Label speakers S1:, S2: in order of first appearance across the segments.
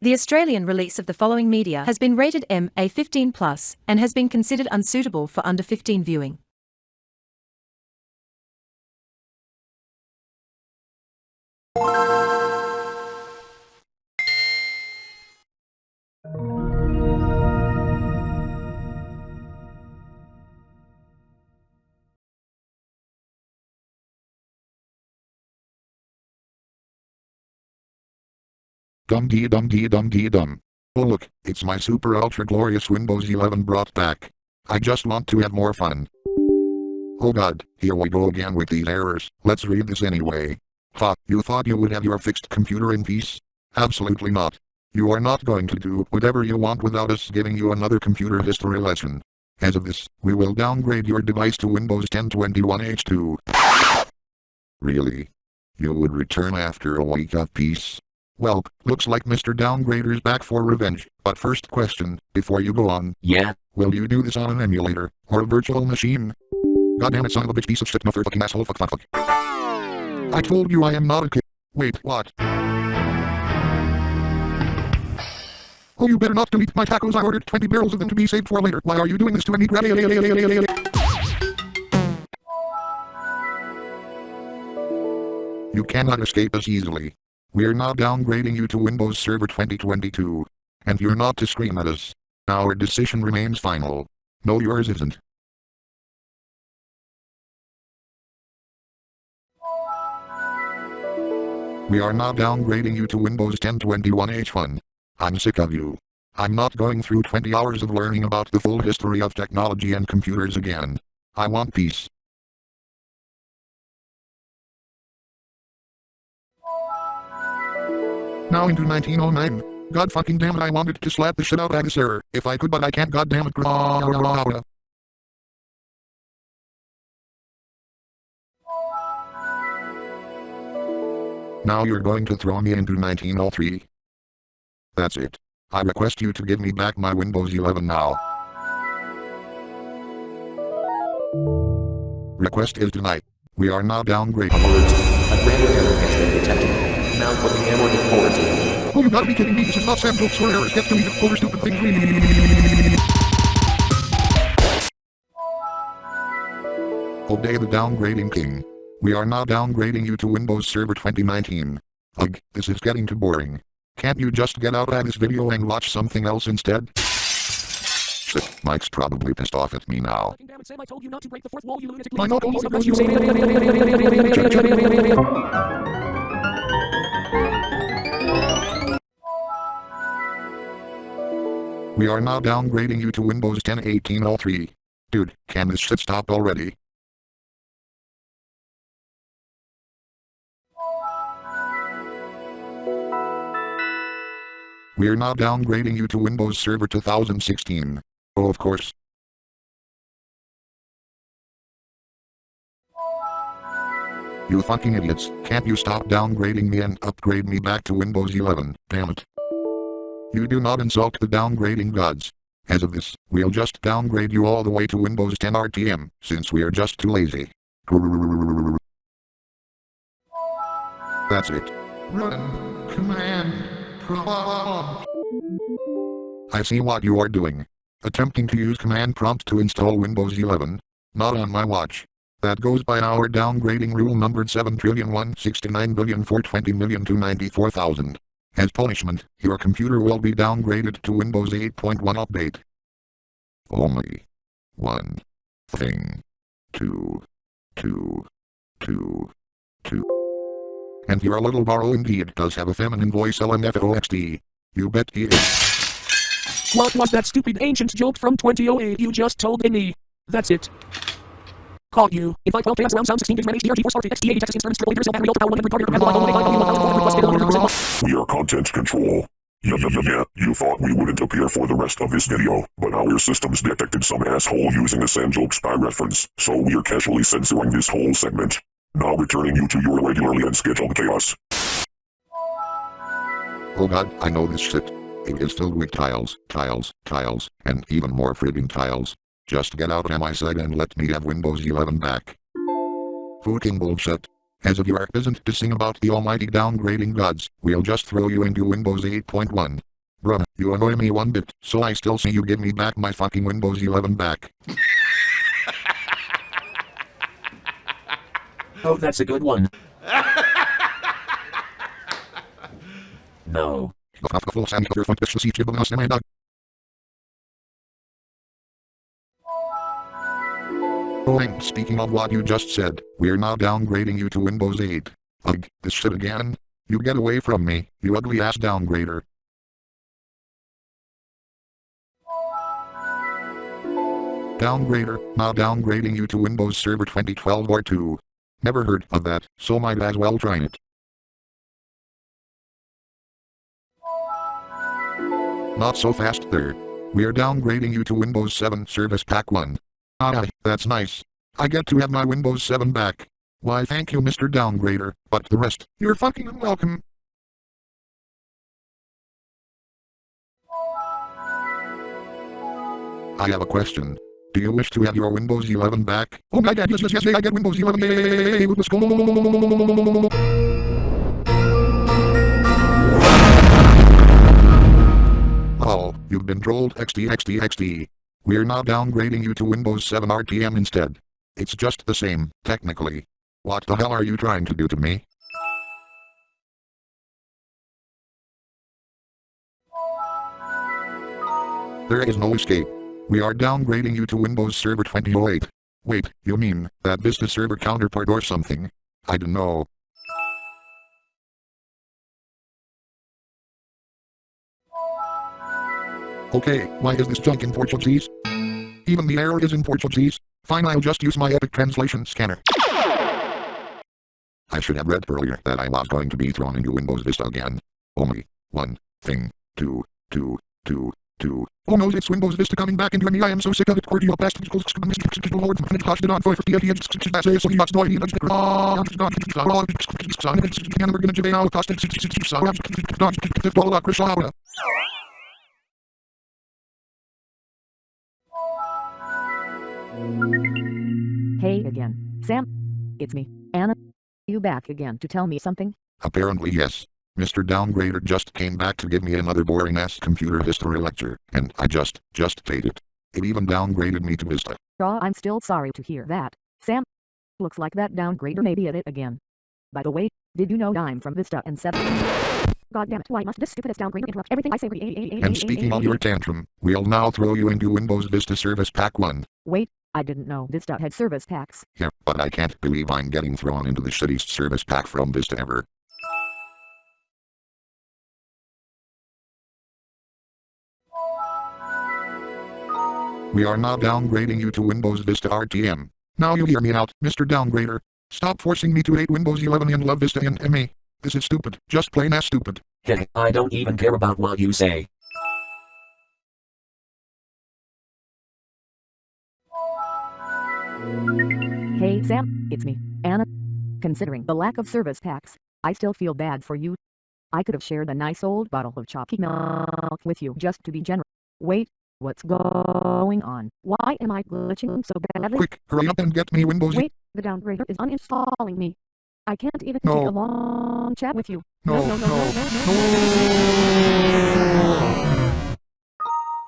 S1: The Australian release of the following media has been rated MA15+, and has been considered unsuitable for under 15 viewing.
S2: Dum dee dum dee dum dee dum. Oh look, it's my super ultra glorious Windows 11 brought back. I just want to have more fun. Oh god, here we go again with these errors. Let's read this anyway. Ha, you thought you would have your fixed computer in peace? Absolutely not. You are not going to do whatever you want without us giving you another computer history lesson. As of this, we will downgrade your device to Windows 10 21H2. Really? You would return after a week of peace? Well, looks like Mr. Downgrader's back for revenge. But first question, before you go on.
S3: Yeah?
S2: Will you do this on an emulator, or a virtual machine? Goddamn it son of a bitch piece of shit no fucking asshole fuck fuck fuck. I told you I am not a kid. Wait, what? Oh you better not delete my tacos I ordered 20 barrels of them to be saved for later. Why are you doing this to any You cannot escape us easily. We're now downgrading you to Windows Server 2022. And you're not to scream at us. Our decision remains final. No yours isn't. We are now downgrading you to Windows 10 21H1. I'm sick of you. I'm not going through 20 hours of learning about the full history of technology and computers again. I want peace. Now into 1909. God fucking damn it I wanted to slap the shit out of this error. If I could but I can't god damn it. Now you're going to throw me into 1903. That's it. I request you to give me back my Windows 11 now. Request is denied. We are now downgraded.
S3: Alert. A error has been detected. Now put the error in quarantine.
S2: Oh, you gotta be kidding me. This is not Sam Jokes for errors. Get deleted for stupid things. Obey the downgrading king. We are now downgrading you to Windows Server 2019. Ugh, this is getting too boring. Can't you just get out of this video and watch something else instead? Shit, Mike's probably pissed off at me now.
S4: Damn it, Sam, I told you not to break the fourth wall, you lunatic.
S2: We are now downgrading you to Windows 10 1803. Dude, can this shit stop already? We're now downgrading you to Windows Server 2016. Oh, of course. You fucking idiots, can't you stop downgrading me and upgrade me back to Windows 11, damn it. You do not insult the downgrading gods. As of this, we'll just downgrade you all the way to Windows 10 RTM, since we are just too lazy. That's it. Run. Command. Prompt. I see what you are doing. Attempting to use command prompt to install Windows 11. Not on my watch. That goes by our downgrading rule numbered 7,169,420,294,000. As punishment, your computer will be downgraded to Windows 8.1 update. Only one thing. Two. Two. Two. Two. And your little borrow indeed does have a feminine voice LMFAOXD. You bet he is.
S4: What was that stupid ancient joke from 2008 you just told me? That's it. Caught you. Invite 12 fans around sound 16 gigs man HDR GeForce RTX 80 Texas instruments triple 8 battery ultra power 100 cardio compatible iPhone 8 iPhone 1000 requested 100%
S5: We are content control. Yeah, yeah, yeah, yeah. You thought we wouldn't appear for the rest of this video, but our systems detected some asshole using a Sam joke spy reference, so we're casually censoring this whole segment. Now returning you to your regularly unscheduled chaos.
S2: Oh god, I know this shit. It is filled with tiles, tiles, tiles, and even more friggin' tiles. Just get out of my side and let me have Windows 11 back. Fucking bullshit. As if you are peasant to sing about the almighty downgrading gods, we'll just throw you into Windows 8.1. Bruh, you annoy me one bit, so I still see you give me back my fucking Windows 11 back.
S4: Oh, that's a good one. no.
S2: And speaking of what you just said, we're now downgrading you to Windows 8. Ugh, this shit again? You get away from me, you ugly ass downgrader. Downgrader, now downgrading you to Windows Server 2012 or 2. Never heard of that, so might as well try it. Not so fast there. We're downgrading you to Windows 7 Service Pack 1. Ah, that's nice. I get to have my Windows 7 back. Why thank you Mr. Downgrader, but the rest, you're fucking unwelcome. I have a question. Do you wish to have your Windows 11 back? Oh my god, yes, yes, yes, I get Windows 11? Yay. Oh, you've been trolled XD XD XD. We're now downgrading you to Windows 7 RTM instead. It's just the same, technically. What the hell are you trying to do to me? There is no escape. We are downgrading you to Windows Server 2008. Wait, you mean that Vista Server counterpart or something? I don't know. Okay, why is this junk in Portuguese? Even the error is in Portuguese. Fine, I'll just use my Epic Translation Scanner. I should have read earlier that I was going to be thrown into Windows Vista again. Only one thing to, to, to, to. Oh no, it's Windows Vista coming back into me. I am so sick of it. Cordial best. Lord, on for 50 years. So he must know
S6: Hey again, Sam. It's me, Anna. You back again to tell me something?
S2: Apparently yes. Mr. Downgrader just came back to give me another boring-ass computer history lecture, and I just, just hate it. It even downgraded me to Vista.
S6: Aw, I'm still sorry to hear that, Sam. Looks like that downgrader may be at it again. By the way, did you know I'm from Vista and 7? God damn it, why must this stupidest downgrader interrupt everything I say?
S2: And speaking of your tantrum, we'll now throw you into Windows Vista Service Pack 1.
S6: Wait, I didn't know Vista had service packs.
S2: Yeah, but I can't believe I'm getting thrown into the shittiest service pack from Vista ever. We are now downgrading you to Windows Vista RTM. Now you hear me out, Mr. Downgrader. Stop forcing me to hate Windows 11 and love Vista and ME. This is stupid, just plain ass stupid.
S4: Hey, I don't even care about what you say.
S6: Hey Sam, it's me, Anna. Considering the lack of service packs, I still feel bad for you. I could have shared a nice old bottle of chalky milk with you just to be generous. Wait, what's going on? Why am I glitching so badly?
S2: Quick, hurry up and get me Windows.
S6: Wait, the downgrader is uninstalling me. I can't even
S2: No.
S6: take a long chat with you.
S2: No,
S6: no, no, no, no, no.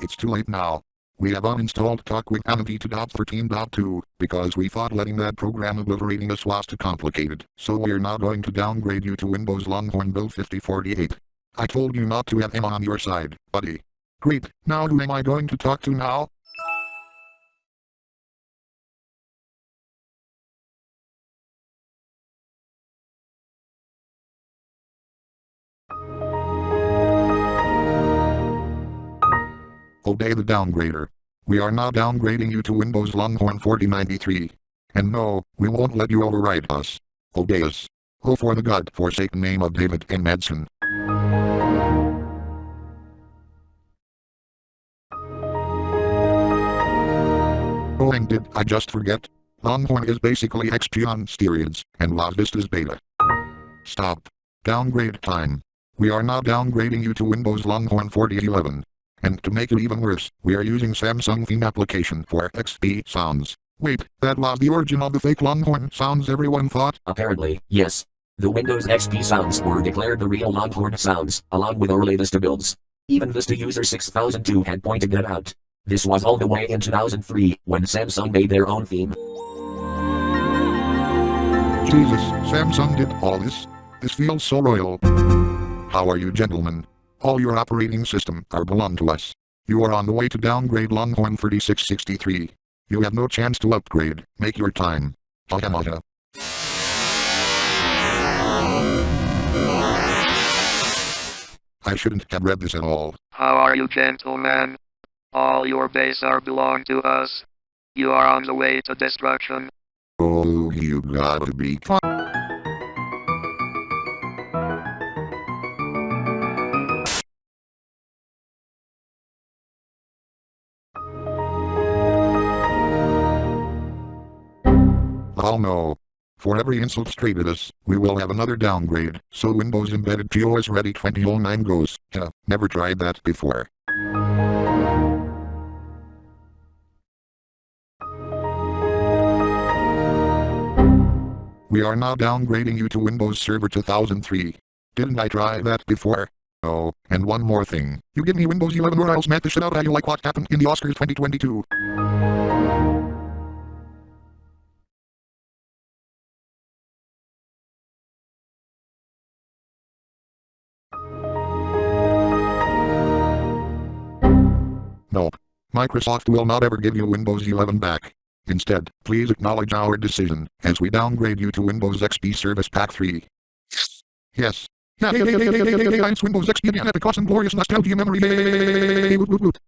S2: It's too late now. We have uninstalled TalkWith Amity to .13.2 because we thought letting that program obliterating us was too complicated. So we're now going to downgrade you to Windows Longhorn Build 5048. I told you not to have him on your side, buddy. Great, now who am I going to talk to now? Obey the downgrader. We are now downgrading you to Windows Longhorn 4093. And no, we won't let you override us. Obey us. Oh for the god-forsaken name of David N. Madsen. Oh and did I just forget? Longhorn is basically XP on steroids, and Las Vista's beta. Stop. Downgrade time. We are now downgrading you to Windows Longhorn 4011. And to make it even worse, we are using Samsung theme application for XP sounds. Wait, that was the origin of the fake Longhorn sounds everyone thought?
S4: Apparently, yes. The Windows XP sounds were declared the real Longhorn sounds, along with early Vista builds.
S3: Even Vista user 6002 had pointed that out. This was all the way in 2003, when Samsung made their own theme.
S2: Jesus, Samsung did all this? This feels so royal. How are you gentlemen? All your operating system are belong to us. You are on the way to downgrade Longhorn 3663. You have no chance to upgrade. Make your time. Hahamata. I shouldn't have read this at all.
S7: How are you, gentlemen? All your base are belong to us. You are on the way to destruction.
S2: Oh, you gotta be Oh no. For every insult straight at us, we will have another downgrade, so Windows Embedded POS Ready 2009 goes, yeah, never tried that before. We are now downgrading you to Windows Server 2003. Didn't I try that before? Oh, and one more thing. You give me Windows 11 or I'll smack the shit out of you like what happened in the Oscars 2022. Microsoft will not ever give you Windows 11 back. Instead, please acknowledge our decision, as we downgrade you to Windows XP Service Pack 3. Yes. Yeah, yeah, yeah, yeah, yeah, yeah, yeah, yeah, it's Windows XP again, epic awesome glorious nostalgia memory, yay, woot, woot, woot.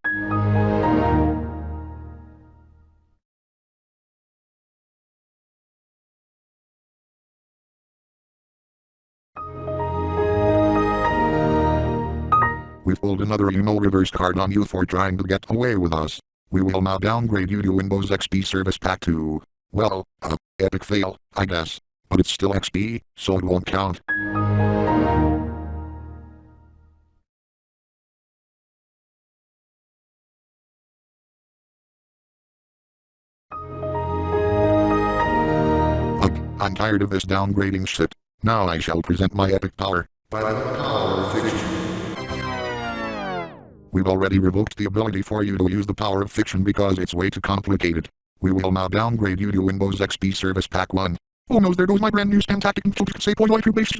S2: We pulled another you-know reverse card on you for trying to get away with us. We will now downgrade you to Windows XP Service Pack 2. Well, uh, epic fail, I guess. But it's still XP, so it won't count. I'm tired of this downgrading shit. Now I shall present my epic power. By the power of fiction. We've already revoked the ability for you to use the power of fiction because it's way too complicated. We will now downgrade you to Windows XP Service Pack 1. Oh no, there goes my brand new spam tactic and say boy like your base.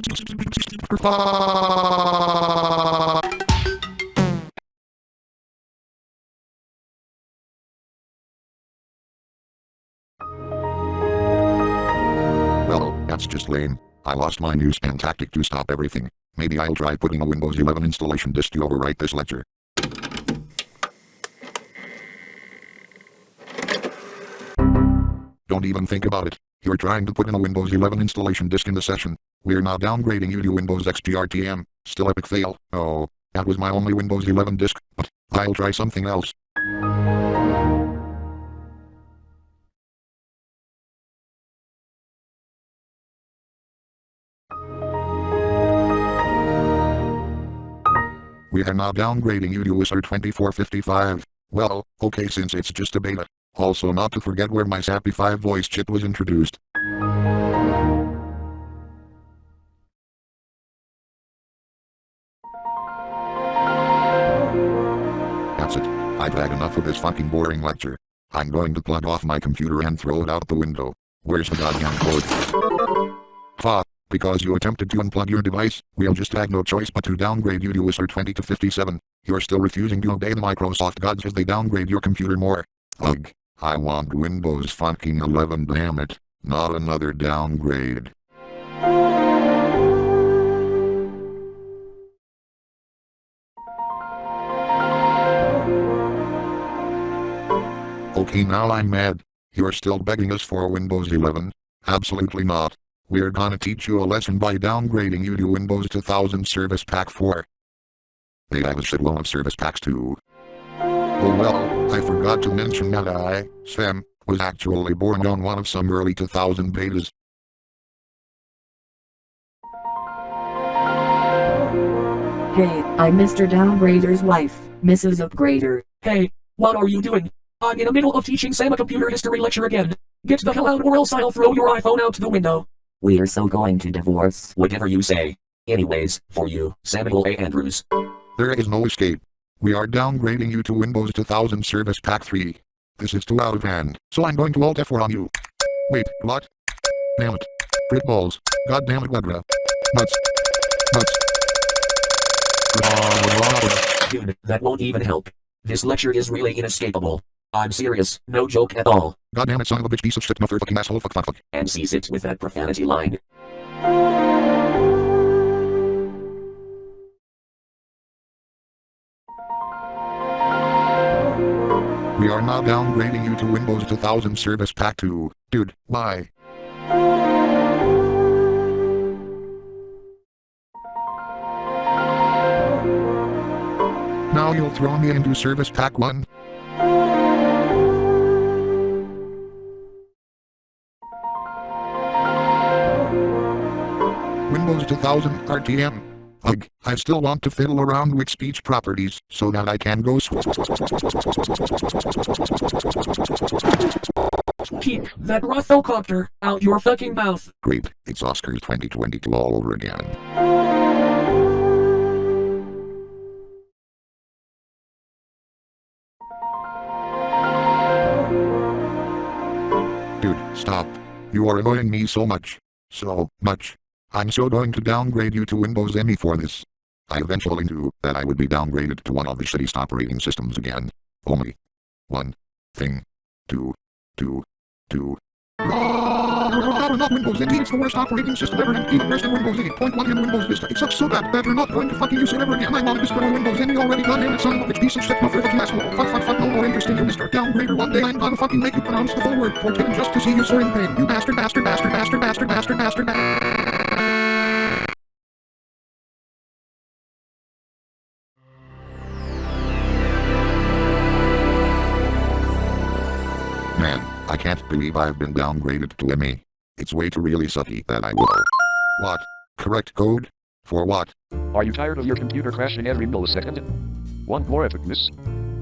S2: Well, that's just lame. I lost my new spam tactic to stop everything. Maybe I'll try putting a Windows 11 installation disk to overwrite this lecture. Don't even think about it. You're trying to put in a Windows 11 installation disk in the session. We're now downgrading you to Windows XP RTM. Still epic fail. Oh, that was my only Windows 11 disk, but I'll try something else. We are now downgrading you to Whistler 2455. Well, okay since it's just a beta. Also not to forget where my SAPI 5 voice chip was introduced. That's it. I've had enough of this fucking boring lecture. I'm going to plug off my computer and throw it out the window. Where's the goddamn code? Fuck. Because you attempted to unplug your device, we'll just have no choice but to downgrade you to Whistler 20 to 57. You're still refusing to obey the Microsoft gods as they downgrade your computer more. Ugh. I want Windows fucking 11 damn it. Not another downgrade. Okay now I'm mad. You're still begging us for Windows 11? Absolutely not. We're gonna teach you a lesson by downgrading you to Windows 2000 Service Pack 4. They have a shitload of service packs too. Oh well, I forgot to mention that I, Sam, was actually born on one of some early 2000 betas.
S8: Hey, I'm Mr. Downgrader's wife, Mrs. Upgrader.
S4: Hey, what are you doing? I'm in the middle of teaching Sam a computer history lecture again. Get the hell out or else I'll throw your iPhone out the window.
S3: We're so going to divorce. Whatever you say. Anyways, for you, Samuel A. Andrews.
S2: There is no escape. We are downgrading you to Windows 2000 Service Pack 3. This is too out of hand, so I'm going to Alt F4 on you. Wait, what? Damn it. Frit balls. God damn it, Wedra. Nuts. Nuts.
S3: Dude, that won't even help. This lecture is really inescapable. I'm serious, no joke at all.
S2: God damn it, son of a bitch, piece of shit, mother fucking asshole, fuck, fuck, fuck.
S3: And cease it with that profanity line.
S2: Are now downgrading you to Windows 2000 Service Pack 2. Dude, why? Now you'll throw me into Service Pack 1? Windows 2000 RTM. Ugh, I still want to fiddle around with speech properties so that I can go
S4: Keep that Rothocopter out your fucking mouth.
S2: Great, it's Oscars 2022 all over again. Dude, stop. You are annoying me so much. So much. I'm so going to downgrade you to Windows ME for this. I eventually knew that I would be downgraded to one of the shittiest operating systems again. Only one thing to do to not Windows NT, it's the worst operating system ever, and even worse than Windows 8.1 and Windows Vista. It sucks so bad that you're not going to fucking use it ever again. I'm on this destroy Windows NT already, goddamn it, son of a bitch, piece of shit, mother fucking asshole. Fuck, fuck, fuck, no more interest in you, Mr. Downgrader. One day I'm gonna fucking make you pronounce the full word Fortune just to see you so in pain. You bastard, bastard, bastard, bastard, bastard, bastard, bastard, bastard. Can't believe I've been downgraded to ME. It's way too really sucky that I will. What? Correct code? For what?
S9: Are you tired of your computer crashing every millisecond? Want more epicness?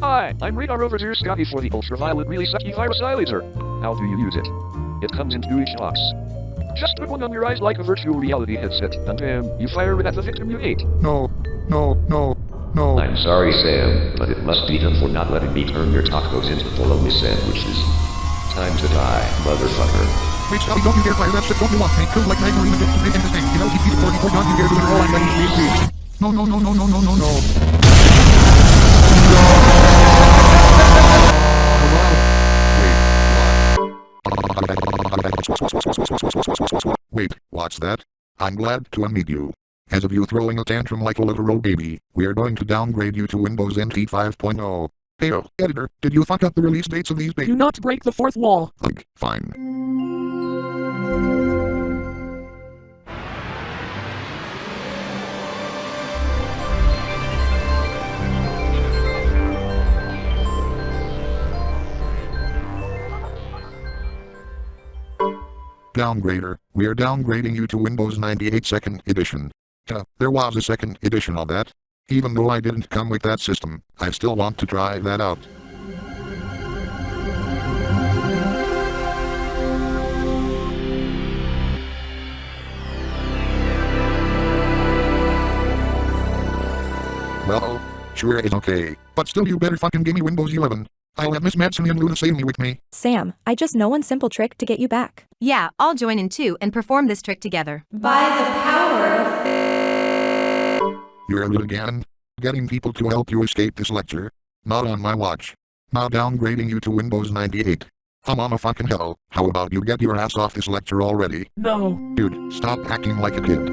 S9: Hi, I'm Radar Overseer Scotty for the ultraviolet really sucky Virus virusilator. How do you use it? It comes in two each box. Just put one on your eyes like a virtual reality headset, and bam, you fire it at the victim you ate.
S2: No, no, no, no.
S10: I'm sorry, Sam, but it must be done for not letting me turn your tacos into bologna sandwiches. Time to die, motherfucker.
S2: Wait, Scotty, don't you dare fire that shit, don't you want me? Kill like Magdalena just to make him this thing. You know, he'd be the 44, don't you dare do it all, I'm ready to be agreed. No, no, no, no, no, no, no, no. Wait, what's that? I'm glad to meet you. As of you throwing a tantrum like a literal baby, we are going to downgrade you to Windows NT 5.0. Hey, oh, editor, did you fuck up the release dates of these
S4: Do not break the fourth wall.
S2: Like, fine. Downgrader, we are downgrading you to Windows 98 Second Edition. Yeah, there was a second edition of that. Even though I didn't come with that system, I still want to try that out. Well, sure it's okay, but still you better fucking give me Windows 11. I'll have Miss Madsen and Luna save me with me.
S11: Sam, I just know one simple trick to get you back.
S1: Yeah, I'll join in too and perform this trick together.
S2: You're at it again? Getting people to help you escape this lecture? Not on my watch. Now downgrading you to Windows 98. I'm on a fucking hell. How about you get your ass off this lecture already?
S4: No.
S2: Dude, stop acting like a kid.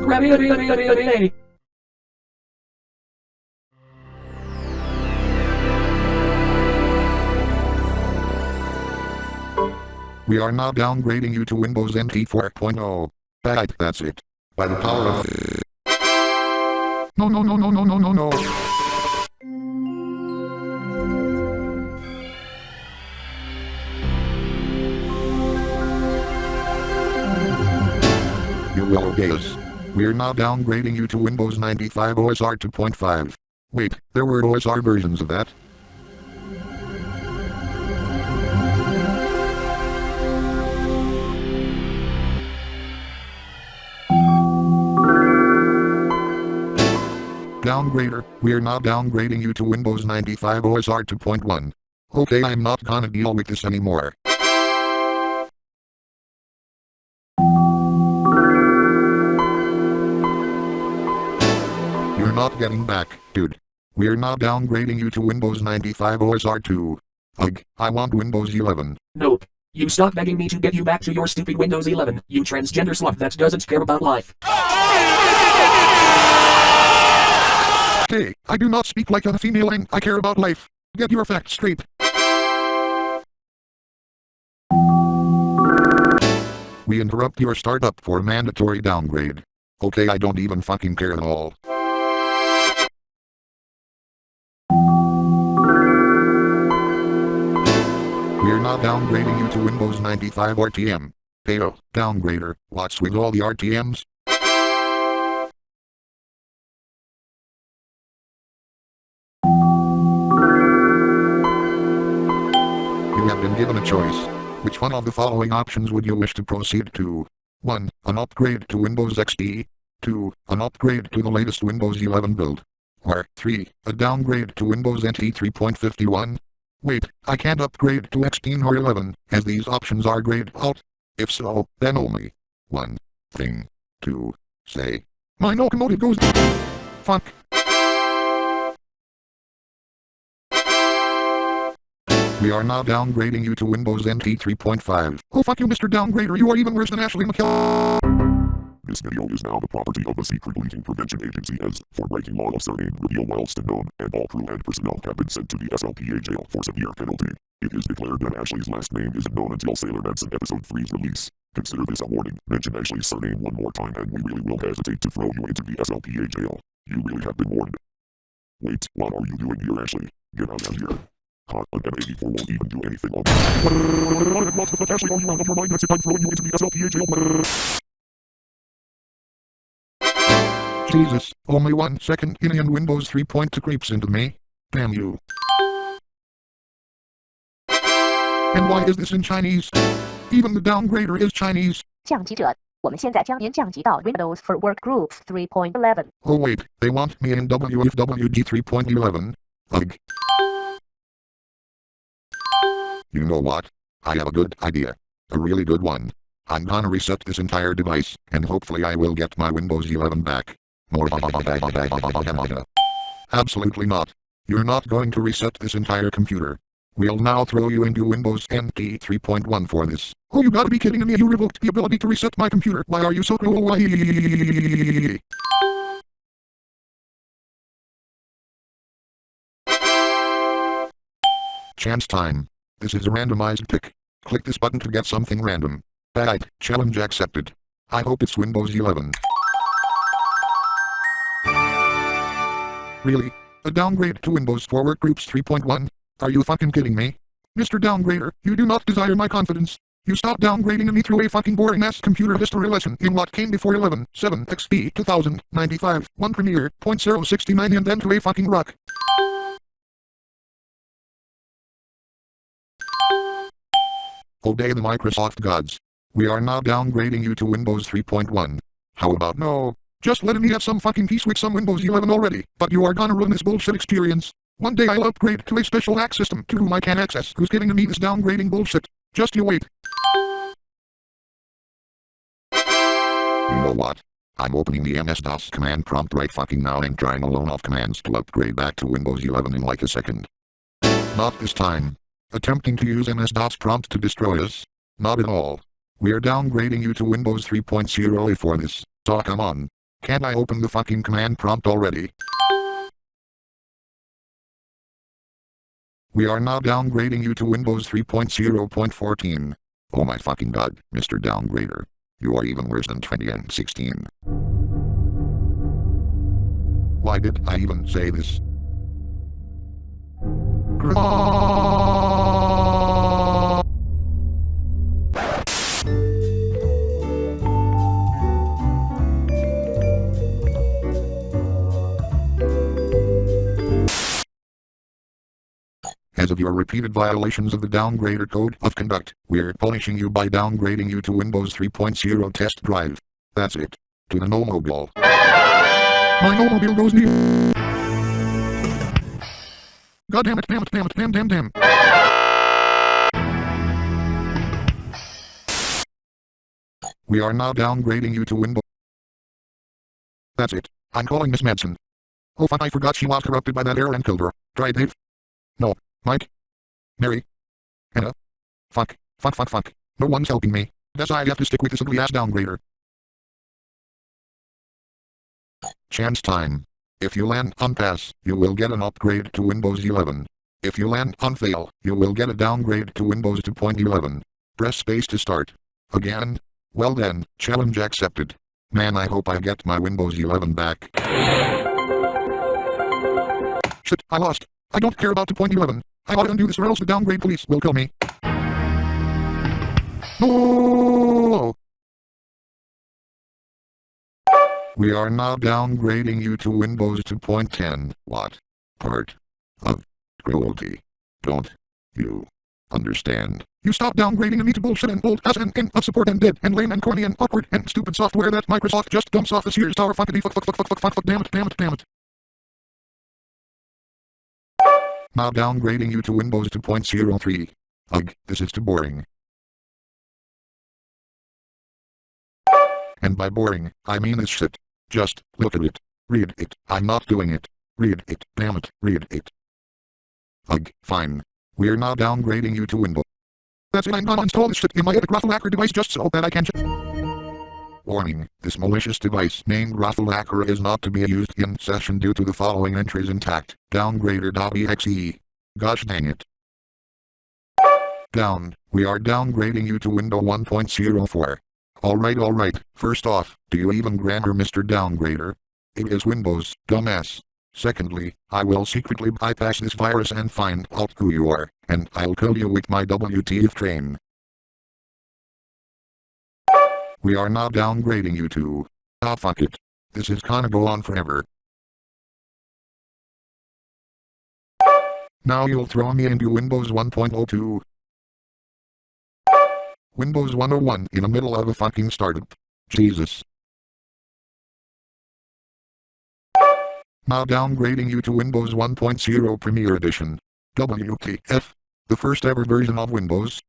S2: We are now downgrading you to Windows NT 4.0. Bad, that's it. By the power of... No, no, no, no, no, no, no, no. You will obey us. We're now downgrading you to Windows 95 OSR 2.5. Wait, there were OSR versions of that? Downgrader, we're now downgrading you to Windows 95 OSR 2.1. Okay, I'm not gonna deal with this anymore. You're not getting back, dude. We're now downgrading you to Windows 95 OSR 2. Ugh, I want Windows 11.
S4: Nope. You stop begging me to get you back to your stupid Windows 11, you transgender slut that doesn't care about life.
S2: Hey, I do not speak like a female and I care about life. Get your facts straight. We interrupt your startup for mandatory downgrade. Okay, I don't even fucking care at all. We're not downgrading you to Windows 95 RTM. Heyo, downgrader, what's with all the RTMs? Been given a choice. Which one of the following options would you wish to proceed to? 1. An upgrade to Windows XP. 2. An upgrade to the latest Windows 11 build. Or 3. A downgrade to Windows NT 3.51. Wait, I can't upgrade to XP or 11, as these options are grayed out. If so, then only one thing to say. My locomotive goes. Fuck. We are now downgrading you to Windows NT 3.5. Oh fuck you Mr. Downgrader, you are even worse than Ashley McKell.
S5: This video is now the property of the Secret Leaking Prevention Agency as, for breaking law of surname reveal whilst unknown, and all crew and personnel have been sent to the SLPA jail for severe penalty. It is declared that Ashley's last name isn't known until Sailor Manson Episode 3's release. Consider this a warning. Mention Ashley's surname one more time and we really will hesitate to throw you into the SLPA jail. You really have been warned. Wait, what are you doing here Ashley? Get out of here. Hot, an M84 won't even do anything on that. What the fuck Ashley are you out of your mind? That's it, I'm throwing you into the SLPA jail.
S2: Jesus, only one second in and Windows 3.2 creeps into me. Damn you. And why is this in Chinese? Even the downgrader is Chinese.
S12: 降级者，我们现在将您降级到 Windows for Workgroups 3.11。
S2: Oh wait, they want me in WFWD 3.11. Ugh. You know what? I have a good idea. A really good one. I'm gonna reset this entire device, and hopefully I will get my Windows 11 back. Absolutely not. You're not going to reset this entire computer. We'll now throw you into Windows NT 3.1 for this. Oh, you gotta be kidding me. You revoked the ability to reset my computer. Why are you so cruel? Why? Chance time. This is a randomized pick. Click this button to get something random. Bad. Challenge accepted. I hope it's Windows 11. Really? A downgrade to Windows for Workgroups 3.1? Are you fucking kidding me? Mr. Downgrader, you do not desire my confidence. You stopped downgrading me through a fucking boring ass computer history lesson in what came before 11, 7, XP, 2000, 95, 1 Premiere, .069 and then to a fucking rock. Obey the Microsoft gods. We are now downgrading you to Windows 3.1. How about no? Just let me have some fucking peace with some Windows 11 already, but you are gonna ruin this bullshit experience. One day I'll upgrade to a special hack system to whom I can access who's giving me this downgrading bullshit. Just you wait. You know what? I'm opening the MS-DOS command prompt right fucking now and trying a load of commands to upgrade back to Windows 11 in like a second. Not this time. Attempting to use MS-DOS prompt to destroy us? Not at all. We're downgrading you to Windows 3.0 for this, so come on. Can't I open the fucking command prompt already? We are now downgrading you to Windows 3.0.14. Oh my fucking god, Mr. Downgrader. You are even worse than 20 and 16. Why did I even say this? As of your repeated violations of the Downgrader Code of Conduct, we're punishing you by downgrading you to Windows 3.0 Test Drive. That's it. To the no mobile. My snowmobile goes near. God damn it, damn it, damn it, damn, damn, damn. We are now downgrading you to Windows. That's it. I'm calling Miss Madsen. Oh fuck, I forgot she was corrupted by that error and killed her. Try Dave. No. Mike. Mary. Anna. Fuck. Fuck, fuck, fuck. No one's helping me. Guess I have to stick with this ugly ass downgrader. Chance time. If you land on pass, you will get an upgrade to Windows 11. If you land on fail, you will get a downgrade to Windows 2.11. Press space to start. Again? Well then, challenge accepted. Man I hope I get my Windows 11 back. Shit, I lost. I don't care about 2.11. I ought to undo this or else the downgrade police will kill me. No! We are now downgrading you to Windows 2.10. What? Part of cruelty. Don't you understand? You stop downgrading need to bullshit and old ass and king of support and dead and lame and corny and awkward and stupid software that Microsoft just dumps off this Sears Tower fuck fuck fuck fuck fuck fuck fuck damn it damn it damn it. Now downgrading you to Windows 2.03. Ugh, this is too boring. And by boring, I mean this shit. Just, look at it. Read it. I'm not doing it. Read it. Damn it. Read it. Ugh, fine. We're now downgrading you to Windows. That's it, I'm gonna install this shit in my Raffle Hacker device just so that I can Warning, this malicious device named Raffle is not to be used in session due to the following entries intact. Downgrader.exe. Gosh dang it. Down. We are downgrading you to Windows 1.04. Alright alright, first off, do you even grammar Mr. Downgrader? It is Windows, dumbass. Secondly, I will secretly bypass this virus and find out who you are, and I'll kill you with my WTF train. We are now downgrading you to... Ah fuck it. This is gonna go on forever. Now you'll throw me into Windows 1.02. Windows 101 in the middle of a fucking startup. Jesus. Now downgrading you to Windows 1.0 Premier Edition. WTF. The first ever version of Windows.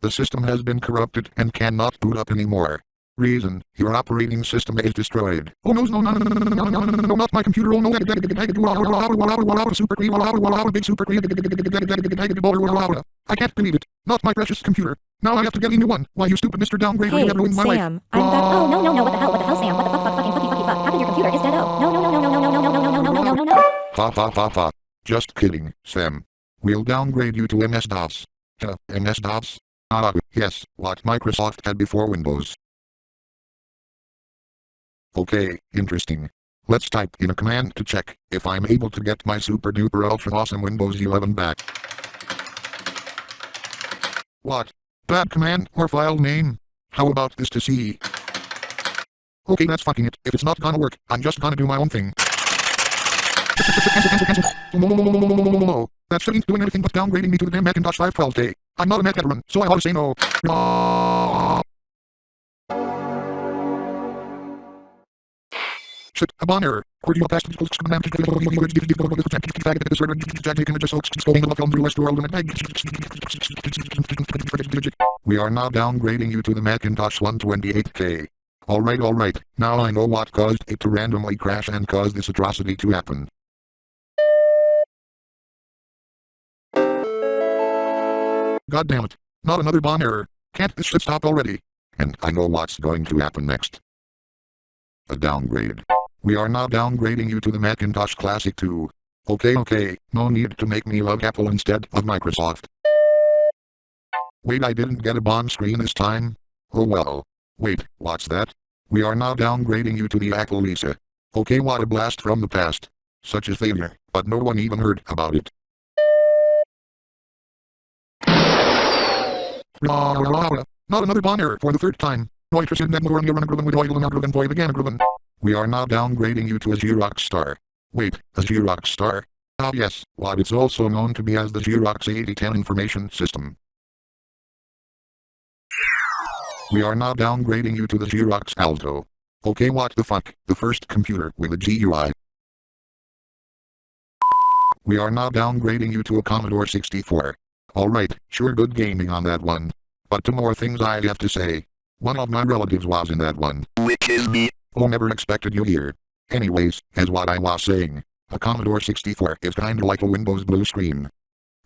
S2: The system has been corrupted and cannot boot up anymore. Reason, your operating system is destroyed. Oh no, no, no, no, no, no, no, no, no, no, not my computer, oh no, super big super I can't believe it. Not my precious computer. Now I have to get a new one. Why, you stupid Mr. Downgrader,
S11: Hey,
S2: ruined my life.
S11: Sam, I'm back. Oh, no, no, no, what the hell, what the hell, Sam? What the fuck, fuck, fucking, fucky, fucky, fuck? How come your computer is dead? Oh, no, no, no, no, no, no, no, no, no, no, no, no, no, no, no.
S2: Ha ha ha ha. Just kidding, Sam. We'll downgrade you to MS-DOS. Uh, MS-DOS? Ah, yes, what Microsoft had before Windows. Okay, interesting. Let's type in a command to check if I'm able to get my super duper ultra awesome Windows 11 back. What? Bad command or file name? How about this to see? Okay, that's fucking it. If it's not gonna work, I'm just gonna do my own thing. Cancel, cancel, cancel. No, no, no, no, no, no, no, no, no. That shit ain't doing anything but downgrading me to the damn Macintosh 512K. I'm not a Mac veteran, so I ought to say no. Shit, a bomb error. Cordial past We are now downgrading you to the Macintosh 128K. Alright alright, now I know what caused it to randomly crash and cause this atrocity to happen. God damn it. Not another bomb error. Can't this shit stop already? And I know what's going to happen next. A downgrade. We are now downgrading you to the Macintosh Classic 2. Okay okay, no need to make me love Apple instead of Microsoft. Wait I didn't get a bomb screen this time? Oh well. Wait, what's that? We are now downgrading you to the Apple Lisa. Okay what a blast from the past. Such a failure, but no one even heard about it. Not another bomb error for the third time. We are now downgrading you to a Xerox Star. Wait, a Xerox Star? Ah yes, what it's also known to be as the Xerox 8010 Information System. We are now downgrading you to the Xerox Alto. Okay what the fuck, the first computer with a GUI. We are now downgrading you to a Commodore 64. Alright, sure good gaming on that one. But two more things I have to say. One of my relatives was in that one. Which is me. Oh never expected you here. Anyways, as what I was saying, a Commodore 64 is kinda like a Windows blue screen.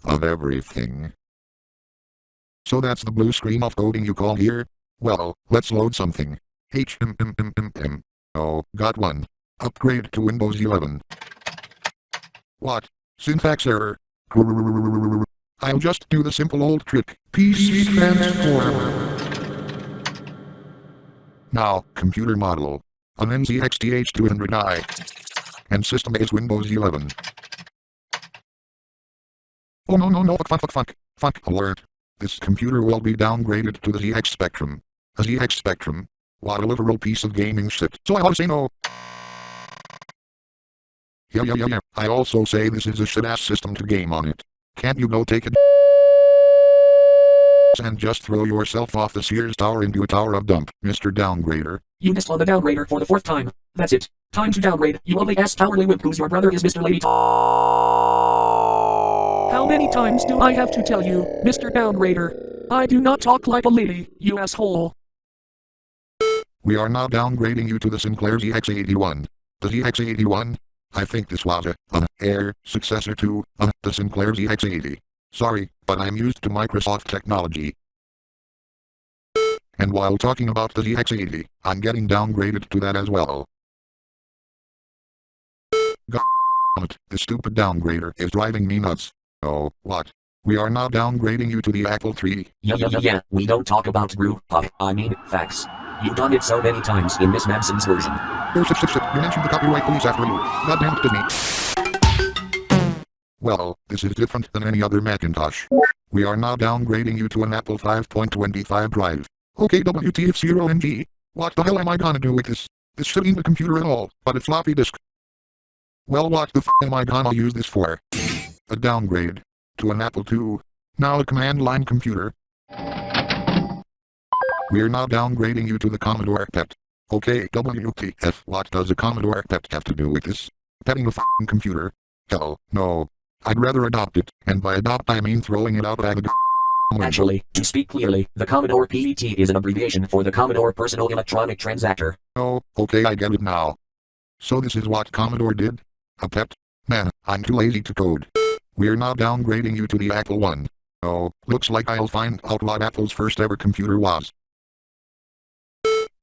S2: Of everything. So that's the blue screen of coding you call here? Well, let's load something. HMMMMM. Oh, got one. Upgrade to Windows 11. What? Syntax error. I'll just do the simple old trick. PC transform. Now, computer model. An NZXT H200i. And system is Windows 11. Oh no no no fuck fuck fuck fuck. Fuck alert. This computer will be downgraded to the ZX Spectrum. A ZX Spectrum? What a literal piece of gaming shit. So I ought to say no. Yeah yeah yeah yeah. I also say this is a shit ass system to game on it. Can't you go take it? and just throw yourself off the Sears Tower into a tower of dump, Mr. Downgrader.
S4: You missed on the downgrader for the fourth time. That's it. Time to downgrade. You ugly ass cowardly wimp who's your brother is Mr. Lady How many times do I have to tell you, Mr. Downgrader? I do not talk like a lady, you asshole.
S2: We are now downgrading you to the Sinclair ZX81. The ZX81? I think this was a, an air successor to, uh, the Sinclair ZX80. Sorry, but I'm used to Microsoft technology. And while talking about the ZX80, I'm getting downgraded to that as well. God the stupid downgrader is driving me nuts. Oh, what? We are now downgrading you to the Apple III.
S3: Yeah yeah yeah yeah, we don't talk about uh, I mean, facts. You've done it so many times in Miss Manson's version.
S2: Shit, shit, shit. You mentioned the copyright police after you. It, Disney. Well, this is different than any other Macintosh. We are now downgrading you to an Apple 5.25 drive. Okay WTF0NG. What the hell am I gonna do with this? This should ain't a computer at all, but a floppy disk. Well what the f am I gonna use this for? A downgrade. To an Apple II. Now a command line computer. We're now downgrading you to the Commodore PET. Okay WTF what does a Commodore PET have to do with this? Petting a f***ing computer? Hell, no. I'd rather adopt it, and by adopt I mean throwing it out by the
S3: Actually, to speak clearly, the Commodore PET is an abbreviation for the Commodore Personal Electronic Transactor.
S2: Oh, okay I get it now. So this is what Commodore did? A PET? Man, I'm too lazy to code. We're now downgrading you to the Apple One. Oh, looks like I'll find out what Apple's first ever computer was.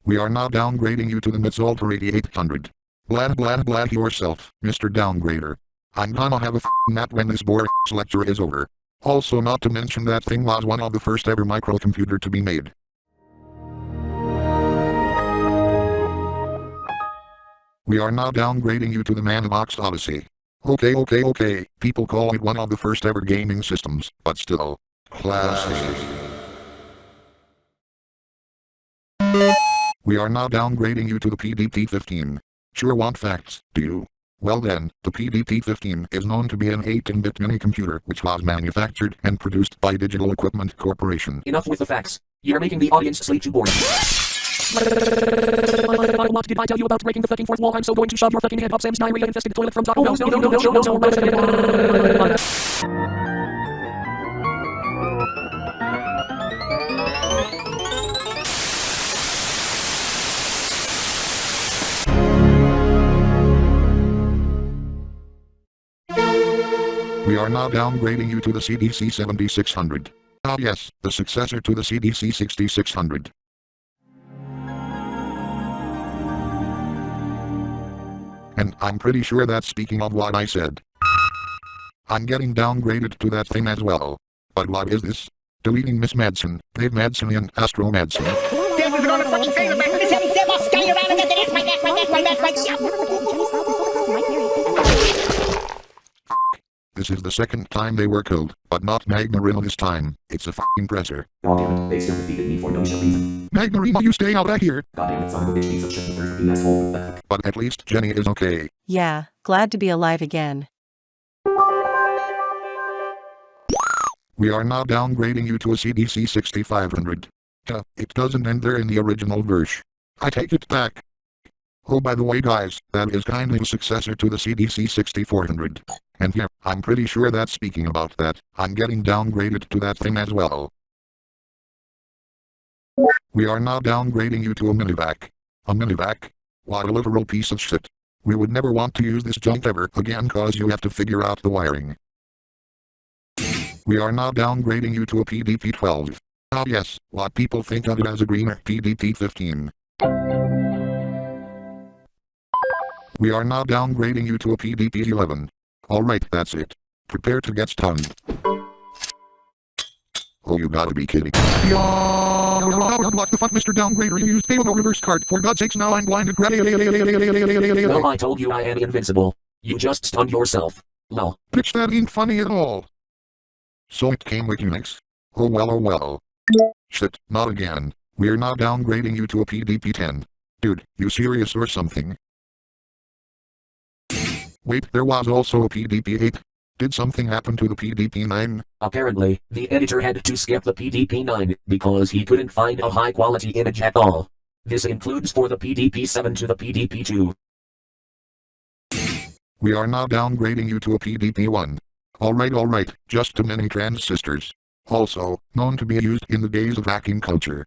S2: We are now downgrading you to the MITS Altair 8800. Blah blah blah yourself, Mr. Downgrader. I'm gonna have a nap when this boring lecture is over. Also not to mention that thing was one of the first ever microcomputer to be made. We are now downgrading you to the Magnavox Odyssey. Okay okay okay, people call it one of the first ever gaming systems, but still. Classic. We are now downgrading you to the PDP-15. Sure want facts, do you? Well then, the PDP-15 is known to be an 18-bit mini-computer which was manufactured and produced by Digital Equipment Corporation.
S3: Enough with the facts. You're making the audience sleep too boring.
S4: What did I tell you about breaking the fucking fourth wall? I'm so going to shove your fucking head up Sam's diarrhea-infested toilet from Taco Bell. No, no, no, no, no, no, no, no.
S2: We are now downgrading you to the CDC 7600. Ah yes, the successor to the CDC 6600. And I'm pretty sure that's speaking of what I said. I'm getting downgraded to that thing as well. But what is this? Deleting Miss Madsen, Dave Madsen and Astro Madsen. This is the second time they were killed, but not Magmarina this time. It's a fucking presser.
S3: Goddammit, they still defeated me for no reason.
S2: Magmarina, you stay out of here!
S3: Goddammit, son of a bitch, piece of shit, you asshole.
S2: But at least Jenny is okay.
S1: Yeah, glad to be alive again.
S2: We are now downgrading you to a CDC 6500. Duh, it doesn't end there in the original verse. I take it back. Oh by the way guys, that is kindly successor to the CDC 6400. And yeah, I'm pretty sure that speaking about that, I'm getting downgraded to that thing as well. We are now downgrading you to a minivac. A minivac? What a literal piece of shit. We would never want to use this junk ever again cause you have to figure out the wiring. We are now downgrading you to a PDP-12. Ah yes, what people think of it as a greener PDP-15. We are now downgrading you to a PDP-11. Alright, that's it. Prepare to get stunned. Oh, you gotta be kidding. What the fuck, Mr. Downgrader? You used payload reverse card. For God's sakes, now I'm blinded.
S3: No, I told you I am invincible. You just stunned yourself. Lol.
S2: Bitch, that ain't funny at all. So it came with Unix. Oh well, oh well. Shit, not again. We're now downgrading you to a PDP-10. Dude, you serious or something? Wait, there was also a PDP-8. Did something happen to the PDP-9?
S3: Apparently, the editor had to skip the PDP-9 because he couldn't find a high-quality image at all. This includes for the PDP-7 to the PDP-2.
S2: We are now downgrading you to a PDP-1. Alright alright, just too many transistors. Also, known to be used in the days of hacking culture.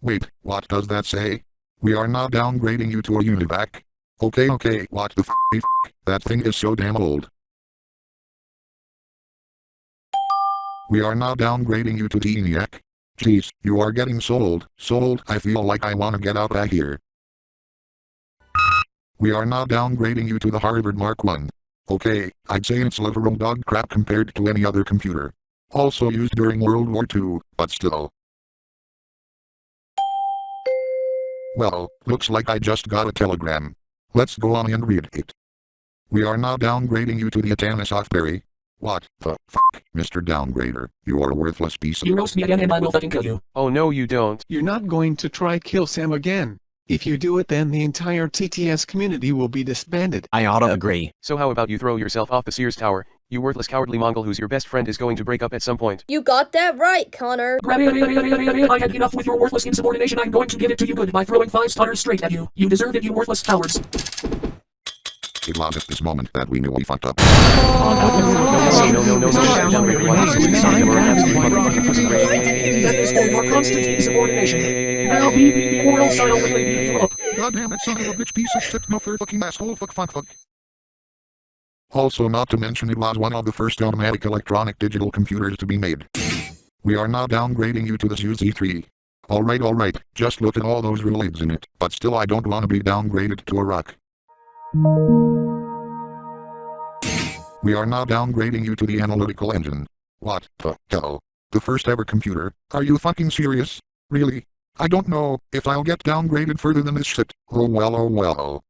S2: Wait, what does that say? We are now downgrading you to a UNIVAC. Okay okay, what the f***, that thing is so damn old. We are now downgrading you to the ENIAC. Jeez, you are getting sold, sold, I feel like I wanna get out of here. We are now downgrading you to the Harvard Mark 1. Okay, I'd say it's literal dog crap compared to any other computer. Also used during World War II, but still. Well, looks like I just got a telegram. Let's go on and read it. We are now downgrading you to the Atanasoff Berry. What the fuck, Mr. Downgrader? You are a worthless piece of-
S4: You roast me again and I will fucking kill you.
S13: Oh no you don't.
S14: You're not going to try kill Sam again. If you do it then the entire TTS community will be disbanded.
S15: I oughta agree.
S13: So how about you throw yourself off the Sears Tower, you worthless cowardly Mongol whose your best friend is going to break up at some point.
S11: You got that right, Connor.
S4: I had enough with your worthless insubordination. I'm going to give it to you good by throwing five stunners straight at you. You deserve it, you worthless cowards.
S2: It was at this moment that we knew we fucked up.
S13: No, no, no, no,
S4: That is for your constant insubordination. Now be, be, be, or else I'll really beat you up.
S2: God damn it, son of a bitch piece of shit, no third fucking asshole, fuck, fuck, fuck. Also not to mention it was one of the first automatic electronic digital computers to be made. We are now downgrading you to the UZ3. Alright alright, just look at all those relays in it, but still I don't wanna be downgraded to a rock. We are now downgrading you to the analytical engine. What the hell? The first ever computer? Are you fucking serious? Really? I don't know if I'll get downgraded further than this shit. Oh well oh well.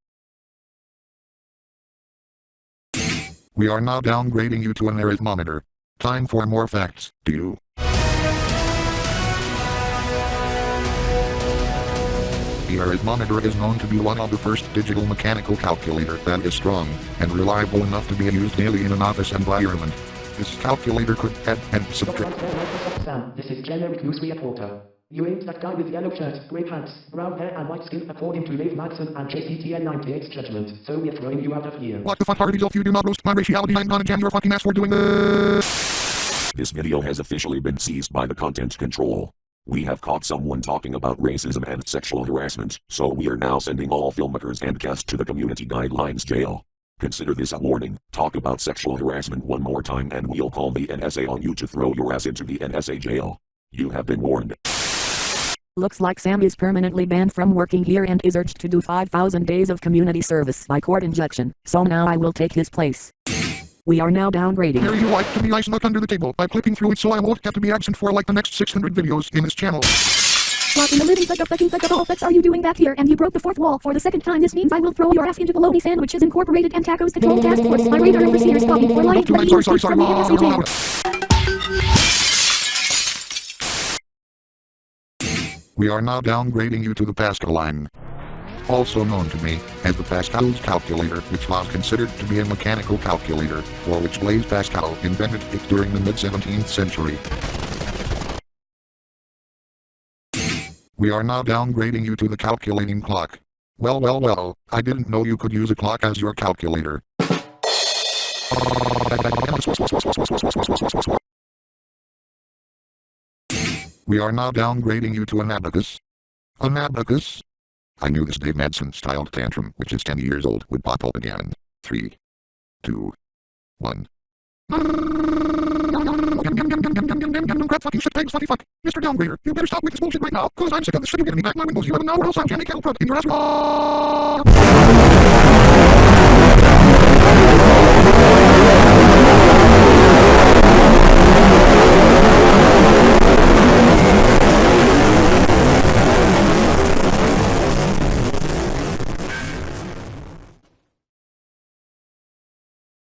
S2: We are now downgrading you to an arithmometer. Time for more facts, do you? The arithmometer is known to be one of the first digital mechanical calculator that is strong and reliable enough to be used daily in an office environment. This calculator could add and subtract.
S16: Sam, this is generic news reporter. You ain't that guy with yellow shirt, grey pants, brown hair and white skin according to Dave Madsen and JCTN 98's judgment, so we're throwing you out of here.
S2: What the fuck Harvey if you do not roast my raciality I'm gonna jam your fucking ass for doing this.
S5: This video has officially been seized by the content control. We have caught someone talking about racism and sexual harassment, so we are now sending all filmmakers and cast to the community guidelines jail. Consider this a warning. Talk about sexual harassment one more time and we'll call the NSA on you to throw your ass into the NSA jail. You have been warned.
S6: Looks like Sam is permanently banned from working here and is urged to do 5,000 days of community service by court injection, so now I will take his place. We are now downgrading.
S2: Here you like to be ice nut under the table by clipping through it so I won't have to be absent for like the next 600 videos in this channel.
S11: What in the living fuck of fucking fuck of all fucks are you doing back here? And you broke the fourth wall for the second time. This means I will throw your ass into bologna sandwiches incorporated and tacos control task force. My radar overseer's copy for lying
S2: Sorry, sorry, sorry, We are now downgrading you to the Pascaline. Also known to me as the Pascal's calculator, which was considered to be a mechanical calculator, for which Blaise Pascal invented it during the mid-17th century. We are now downgrading you to the calculating clock. Well well well, I didn't know you could use a clock as your calculator. We are now downgrading you to an abacus. An abacus? I knew this Dave Madsen styled tantrum, which is 10 years old, would pop up again. 3, 2, 1. Crap fucking shit pigs fucking fuck. Mr. Downgrader, you better stop with this bullshit right now, cause I'm sick of this shit. You getting me back my Windows 11 now or else I'll jam a cattle in your ass.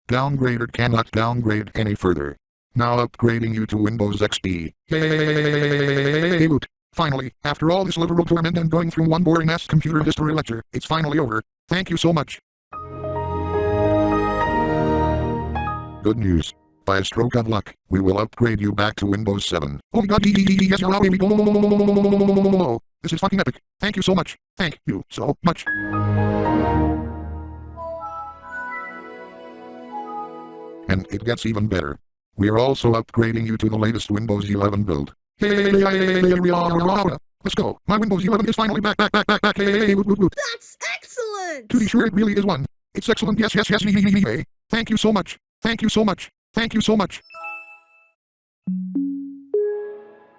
S2: Downgrader cannot downgrade any further. Now upgrading you to Windows XP. Yay! Boot. Finally, after all this literal torment and going through one boring ass computer history lecture, it's finally over. Thank you so much. Good news. By a stroke of luck, we will upgrade you back to Windows 7. Oh my god, yes, you're me. This is fucking epic. Thank you so much. Thank you so much. And it gets even better. We are also upgrading you to the latest Windows 11 build. Hey, hey hey we are. let's go. My Windows 11 is finally back, back, back, back, back. Hey, woot, woot, woot.
S15: That's excellent!
S2: To be sure, it really is one. It's excellent. Yes, yes, yes. Hey, thank you so much. Thank you so much. Thank you so much.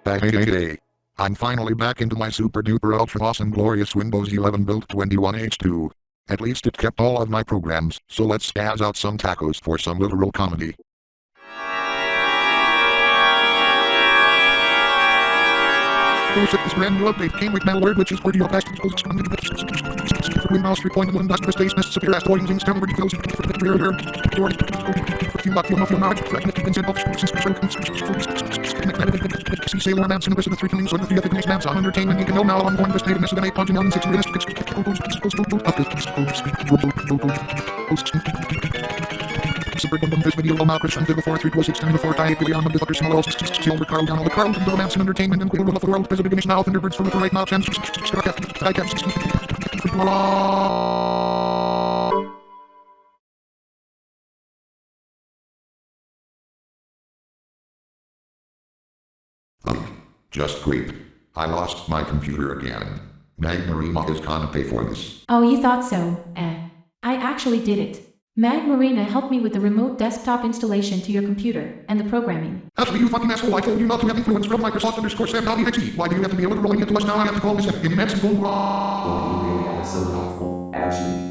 S2: Hey, hey, hey. I'm finally back into my super duper ultra awesome glorious Windows 11 build 21H2. At least it kept all of my programs, so let's spaz out some tacos for some literal comedy. This brand new update came with malware which is 40 of past Win mouse 3.1 dot press space miss severe using stem already close you muck you muff you mouth fragment keep inside office see sailor man the three killings on the three ethic on entertainment you can know now on going this data miss than 8 punch and 6 Super Gundam this video will to the 4 3 6 10 the 4 tie Billy on the fucker small else Silver Carl down on the Carl the Manson Entertainment and Quill of the World President Gamish now Thunderbirds from the right now chance I kept Just creep. I lost my computer again. Magmarina is gonna pay for this.
S17: Oh, you thought so, eh. I actually did it. Magmarina helped me with the remote desktop installation to your computer, and the programming.
S2: Actually, you fucking asshole, I told you not to have influence from Microsoft underscore Sam .exe. Why do you have to be able to rolling it to us now? I have to call this an immense phone
S10: Oh, you really are so helpful, actually.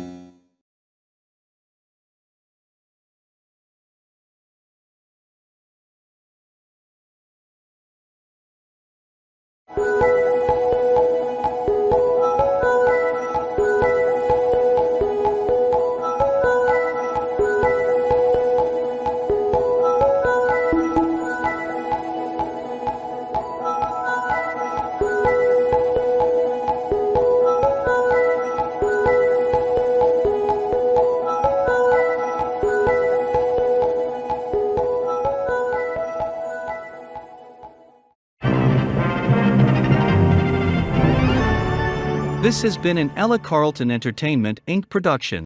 S18: This has been an Ella Carlton Entertainment Inc. production.